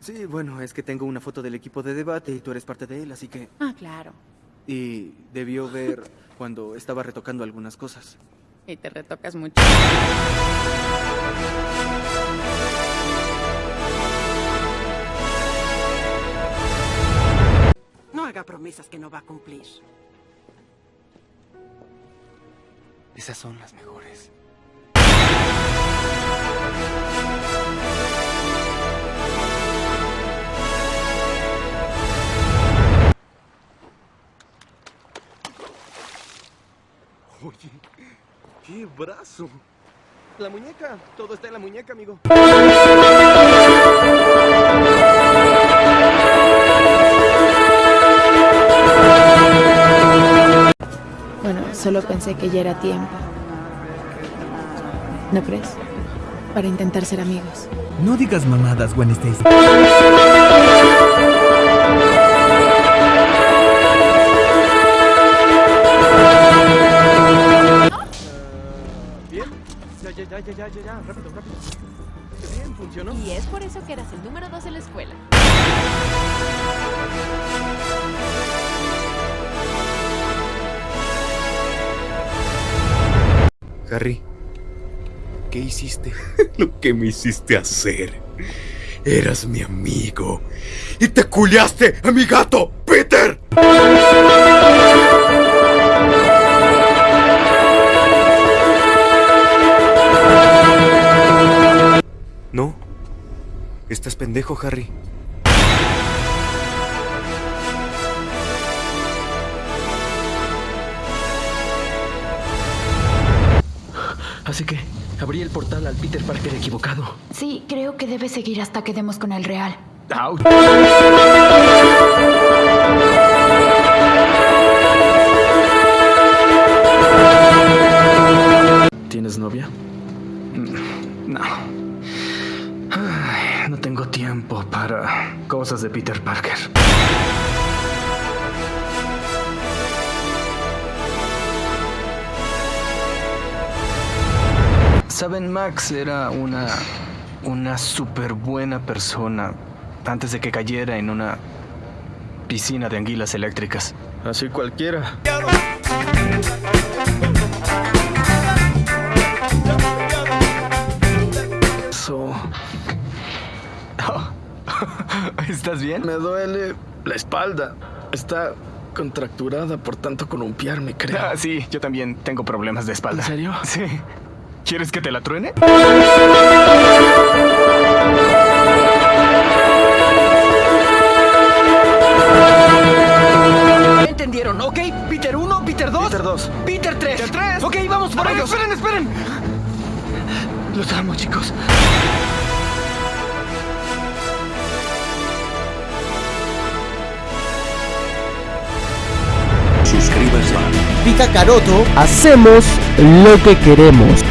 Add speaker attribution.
Speaker 1: Sí, bueno, es que tengo una foto del equipo de debate y tú eres parte de él, así que...
Speaker 2: Ah, claro.
Speaker 1: Y debió ver cuando estaba retocando algunas cosas.
Speaker 2: Y te retocas mucho.
Speaker 3: No haga promesas que no va a cumplir.
Speaker 1: Esas son las mejores.
Speaker 4: Oye, qué brazo. La muñeca, todo está en la muñeca, amigo.
Speaker 2: Bueno, solo pensé que ya era tiempo. ¿No crees? Para intentar ser amigos.
Speaker 5: No digas mamadas, Gwen Stacy.
Speaker 4: Ya, ya, ya. Rápido, rápido. Bien, funcionó.
Speaker 6: Y es por eso que eras el número dos en la escuela.
Speaker 1: Harry, ¿qué hiciste?
Speaker 7: Lo que me hiciste hacer. Eras mi amigo. Y te culiaste a mi gato, Peter.
Speaker 1: Estás pendejo, Harry.
Speaker 8: Así que abrí el portal al Peter Parker equivocado.
Speaker 9: Sí, creo que debe seguir hasta que demos con el real.
Speaker 8: ¡Auch! Tiempo para cosas de Peter Parker. Saben, Max era una. una súper buena persona antes de que cayera en una piscina de anguilas eléctricas.
Speaker 4: Así cualquiera.
Speaker 8: ¿Estás bien?
Speaker 4: Me duele la espalda. Está contracturada por tanto columpiarme, creo.
Speaker 8: Ah, sí, yo también tengo problemas de espalda.
Speaker 4: ¿En serio?
Speaker 8: Sí. ¿Quieres que te la truene?
Speaker 3: ¿Entendieron? ¿Ok? Peter 1, Peter 2.
Speaker 4: Peter 2.
Speaker 3: Peter 3.
Speaker 8: Peter 3.
Speaker 3: Ok, vamos por
Speaker 8: A ver,
Speaker 3: ellos.
Speaker 8: esperen, esperen. Los amo, chicos.
Speaker 5: Caroto, hacemos lo que queremos.